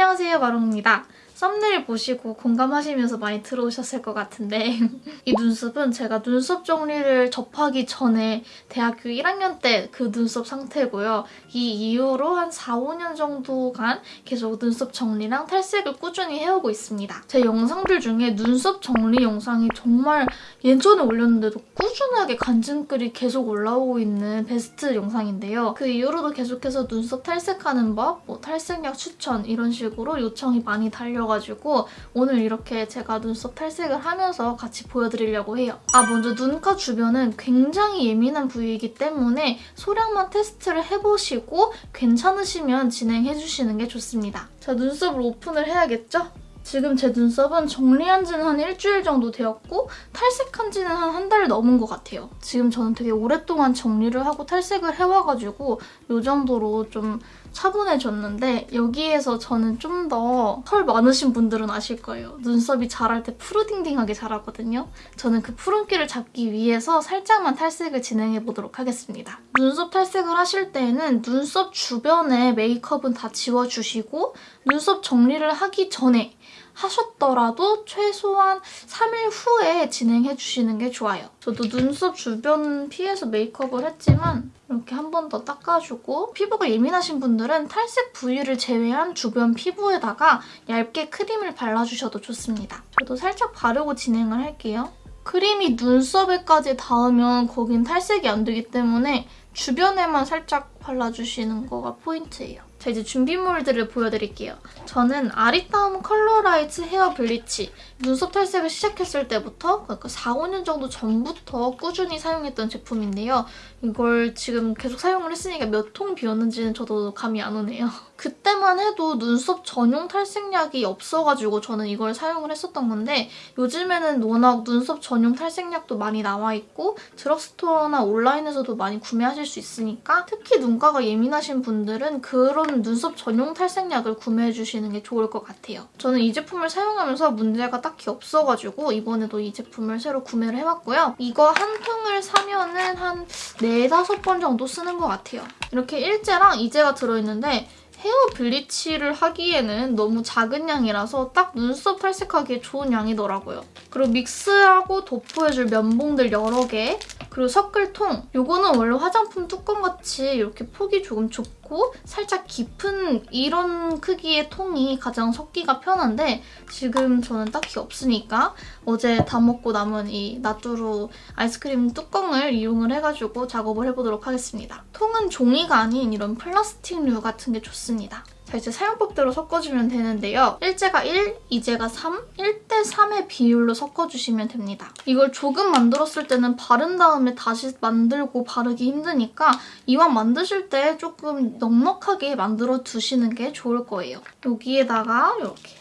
안녕하세요 마롱입니다. 썸네일 보시고 공감하시면서 많이 들어오셨을 것 같은데 이 눈썹은 제가 눈썹 정리를 접하기 전에 대학교 1학년 때 그 눈썹 상태고요. 이 이후로 한 4, 5년 정도간 계속 눈썹 정리랑 탈색을 꾸준히 해오고 있습니다. 제 영상들 중에 눈썹 정리 영상이 정말 예전에 올렸는데도 꾸준하게 간증글이 계속 올라오고 있는 베스트 영상인데요. 그 이후로도 계속해서 눈썹 탈색하는 법, 뭐 탈색약 추천 이런 식으로 요청이 많이 달려 가지고 오늘 이렇게 제가 눈썹 탈색을 하면서 같이 보여드리려고 해요. 아 먼저 눈가 주변은 굉장히 예민한 부위이기 때문에 소량만 테스트를 해보시고 괜찮으시면 진행해주시는 게 좋습니다. 자 눈썹을 오픈을 해야겠죠? 지금 제 눈썹은 정리한 지는 한 일주일 정도 되었고 탈색한 지는 한 한 달 넘은 것 같아요. 지금 저는 되게 오랫동안 정리를 하고 탈색을 해와가지고 이 정도로 좀 차분해졌는데 여기에서 저는 좀 더 털 많으신 분들은 아실 거예요. 눈썹이 자랄 때 푸르딩딩하게 자라거든요. 저는 그 푸른기를 잡기 위해서 살짝만 탈색을 진행해보도록 하겠습니다. 눈썹 탈색을 하실 때에는 눈썹 주변에 메이크업은 다 지워주시고 눈썹 정리를 하기 전에 하셨더라도 최소한 3일 후에 진행해주시는 게 좋아요. 저도 눈썹 주변 피해서 메이크업을 했지만 이렇게 한 번 더 닦아주고 피부가 예민하신 분들은 탈색 부위를 제외한 주변 피부에다가 얇게 크림을 발라주셔도 좋습니다. 저도 살짝 바르고 진행을 할게요. 크림이 눈썹에까지 닿으면 거긴 탈색이 안 되기 때문에 주변에만 살짝 발라주시는 거가 포인트예요. 자 이제 준비물들을 보여드릴게요. 저는 아리따움 컬러라이트 헤어 블리치 눈썹 탈색을 시작했을 때부터 그러니까 4, 5년 정도 전부터 꾸준히 사용했던 제품인데요. 이걸 지금 계속 사용을 했으니까 몇 통 비웠는지는 저도 감이 안 오네요. 그때만 해도 눈썹 전용 탈색약이 없어가지고 저는 이걸 사용을 했었던 건데 요즘에는 워낙 눈썹 전용 탈색약도 많이 나와 있고 드럭스토어나 온라인에서도 많이 구매하실 수 있으니까 특히 눈가가 예민하신 분들은 그런 눈썹 전용 탈색약을 구매해주시는 게 좋을 것 같아요. 저는 이 제품을 사용하면서 문제가 딱히 없어가지고 이번에도 이 제품을 새로 구매를 해봤고요. 이거 한 통을 사면은 한 4, 5번 정도 쓰는 것 같아요. 이렇게 일제랑 이제가 들어있는데 헤어 블리치를 하기에는 너무 작은 양이라서 딱 눈썹 탈색하기에 좋은 양이더라고요. 그리고 믹스하고 도포해줄 면봉들 여러 개 그리고 섞을 통. 이거는 원래 화장품 뚜껑같이 이렇게 폭이 조금 좁고 살짝 깊은 이런 크기의 통이 가장 섞기가 편한데 지금 저는 딱히 없으니까 어제 다 먹고 남은 이 나뚜루 아이스크림 뚜껑을 이용을 해가지고 작업을 해보도록 하겠습니다. 통은 종이가 아닌 이런 플라스틱류 같은 게 좋습니다. 자, 이제 사용법대로 섞어주면 되는데요. 일제가 1, 이제가 3, 1대 3의 비율로 섞어주시면 됩니다. 이걸 조금 만들었을 때는 바른 다음에 다시 만들고 바르기 힘드니까 이왕 만드실 때 조금 넉넉하게 만들어 두시는 게 좋을 거예요. 여기에다가 이렇게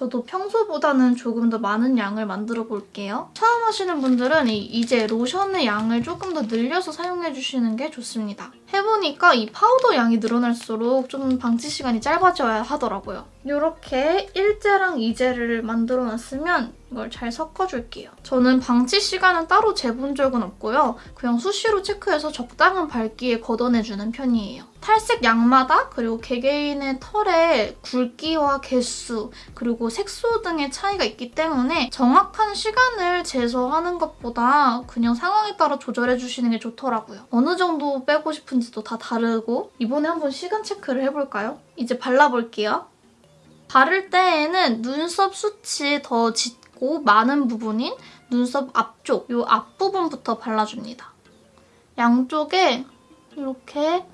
저도 평소보다는 조금 더 많은 양을 만들어 볼게요. 처음 하시는 분들은 이제 로션의 양을 조금 더 늘려서 사용해주시는 게 좋습니다. 해보니까 이 파우더 양이 늘어날수록 좀 방치 시간이 짧아져야 하더라고요. 이렇게 일제랑 이제를 만들어놨으면 이걸 잘 섞어줄게요. 저는 방치 시간은 따로 재본 적은 없고요. 그냥 수시로 체크해서 적당한 밝기에 걷어내주는 편이에요. 탈색 양마다 그리고 개개인의 털의 굵기와 개수 그리고 색소 등의 차이가 있기 때문에 정확한 시간을 재서하는 것보다 그냥 상황에 따라 조절해주시는 게 좋더라고요. 어느 정도 빼고 싶은지도 다 다르고 이번에 한번 시간 체크를 해볼까요? 이제 발라볼게요. 바를 때에는 눈썹 숱이 더 짙 고 많은 부분인 눈썹 앞쪽, 이 앞부분부터 발라줍니다. 양쪽에 이렇게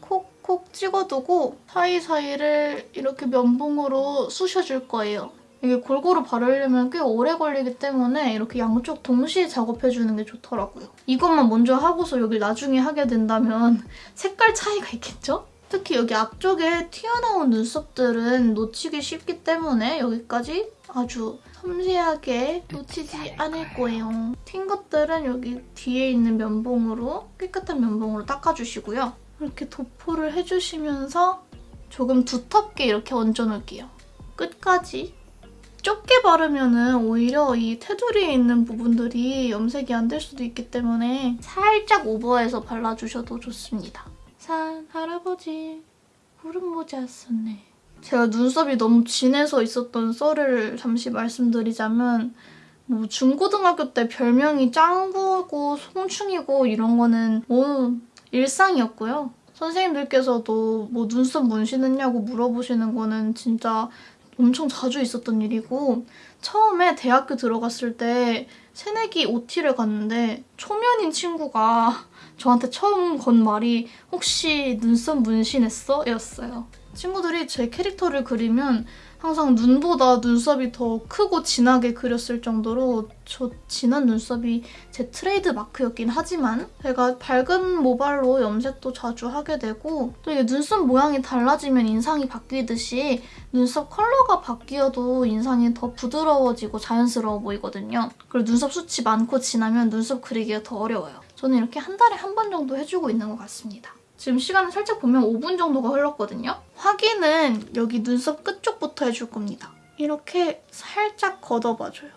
콕콕 찍어두고 사이사이를 이렇게 면봉으로 쑤셔줄 거예요. 이게 골고루 바르려면 꽤 오래 걸리기 때문에 이렇게 양쪽 동시에 작업해주는 게 좋더라고요. 이것만 먼저 하고서 여기 나중에 하게 된다면 색깔 차이가 있겠죠? 특히 여기 앞쪽에 튀어나온 눈썹들은 놓치기 쉽기 때문에 여기까지 아주 섬세하게 놓치지 않을 거예요. 튄 것들은 여기 뒤에 있는 면봉으로 깨끗한 면봉으로 닦아주시고요. 이렇게 도포를 해주시면서 조금 두텁게 이렇게 얹어놓을게요. 끝까지. 좁게 바르면 오히려 이 테두리에 있는 부분들이 염색이 안 될 수도 있기 때문에 살짝 오버해서 발라주셔도 좋습니다. 산 할아버지 구름 모자 썼네. 제가 눈썹이 너무 진해서 있었던 썰을 잠시 말씀드리자면 뭐 중고등학교 때 별명이 짱구고 송충이고 이런 거는 뭐 일상이었고요. 선생님들께서도 뭐 눈썹 문신했냐고 물어보시는 거는 진짜 엄청 자주 있었던 일이고 처음에 대학교 들어갔을 때 새내기 OT를 갔는데 초면인 친구가 저한테 처음 건 말이 혹시 눈썹 문신했어? 였어요. 친구들이 제 캐릭터를 그리면 항상 눈보다 눈썹이 더 크고 진하게 그렸을 정도로 저 진한 눈썹이 제 트레이드 마크였긴 하지만 제가 밝은 모발로 염색도 자주 하게 되고 또 이게 눈썹 모양이 달라지면 인상이 바뀌듯이 눈썹 컬러가 바뀌어도 인상이 더 부드러워지고 자연스러워 보이거든요. 그리고 눈썹 숱이 많고 진하면 눈썹 그리기가 더 어려워요. 저는 이렇게 한 달에 한 번 정도 해주고 있는 것 같습니다. 지금 시간을 살짝 보면 5분 정도가 흘렀거든요. 확인은 여기 눈썹 끝쪽부터 해줄 겁니다. 이렇게 살짝 걷어봐줘요.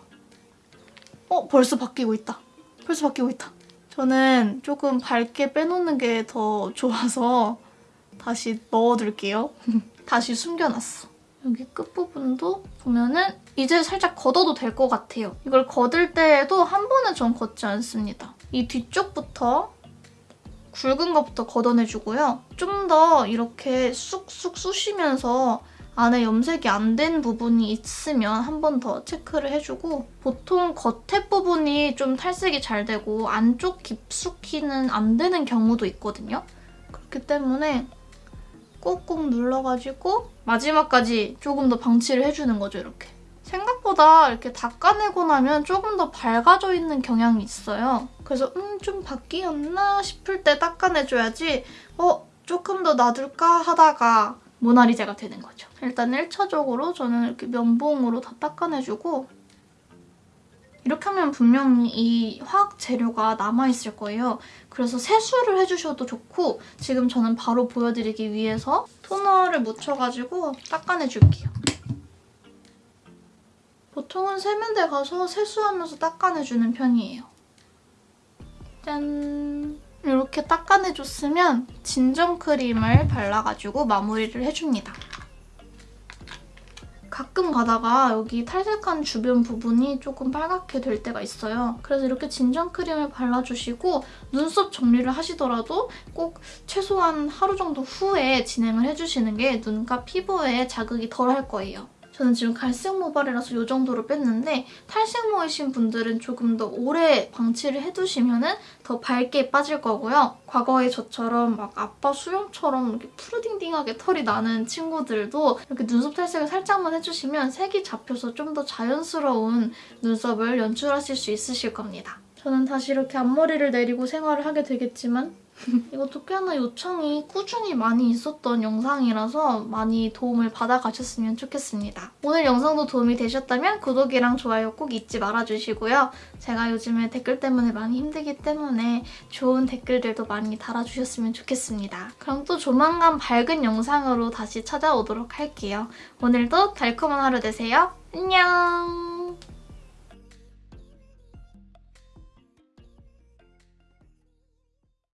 어? 벌써 바뀌고 있다. 벌써 바뀌고 있다. 저는 조금 밝게 빼놓는 게 더 좋아서 다시 넣어둘게요. 다시 숨겨놨어. 여기 끝부분도 보면은 이제 살짝 걷어도 될 것 같아요. 이걸 걷을 때에도 한 번에 전 걷지 않습니다. 이 뒤쪽부터 굵은 것부터 걷어내주고요. 좀 더 이렇게 쑥쑥 쑤시면서 안에 염색이 안 된 부분이 있으면 한 번 더 체크를 해주고 보통 겉에 부분이 좀 탈색이 잘 되고 안쪽 깊숙이는 안 되는 경우도 있거든요. 그렇기 때문에 꾹꾹 눌러가지고 마지막까지 조금 더 방치를 해주는 거죠, 이렇게. 생각보다 이렇게 닦아내고 나면 조금 더 밝아져 있는 경향이 있어요. 그래서 음, 좀 바뀌었나 싶을 때 닦아내줘야지 어, 조금 더 놔둘까 하다가 모나리자가 되는 거죠. 일단 1차적으로 저는 이렇게 면봉으로 다 닦아내주고 이렇게 하면 분명히 이 화학 재료가 남아있을 거예요. 그래서 세수를 해주셔도 좋고 지금 저는 바로 보여드리기 위해서 토너를 묻혀가지고 닦아내줄게요. 보통은 세면대 가서 세수하면서 닦아내주는 편이에요. 짠! 이렇게 닦아내줬으면 진정 크림을 발라가지고 마무리를 해줍니다. 가끔 가다가 여기 탈색한 주변 부분이 조금 빨갛게 될 때가 있어요. 그래서 이렇게 진정 크림을 발라주시고 눈썹 정리를 하시더라도 꼭 최소한 하루 정도 후에 진행을 해주시는 게 눈과 피부에 자극이 덜 할 거예요. 저는 지금 갈색 모발이라서 이 정도로 뺐는데 탈색모이신 분들은 조금 더 오래 방치를 해두시면 더 밝게 빠질 거고요. 과거에 저처럼 막 아빠 수염처럼 이렇게 푸르딩딩하게 털이 나는 친구들도 이렇게 눈썹 탈색을 살짝만 해주시면 색이 잡혀서 좀 더 자연스러운 눈썹을 연출하실 수 있으실 겁니다. 저는 다시 이렇게 앞머리를 내리고 생활을 하게 되겠지만 이것도 꽤나 요청이 꾸준히 많이 있었던 영상이라서 많이 도움을 받아가셨으면 좋겠습니다. 오늘 영상도 도움이 되셨다면 구독이랑 좋아요 꼭 잊지 말아주시고요. 제가 요즘에 댓글 때문에 많이 힘들기 때문에 좋은 댓글들도 많이 달아주셨으면 좋겠습니다. 그럼 또 조만간 밝은 영상으로 다시 찾아오도록 할게요. 오늘도 달콤한 하루 되세요. 안녕!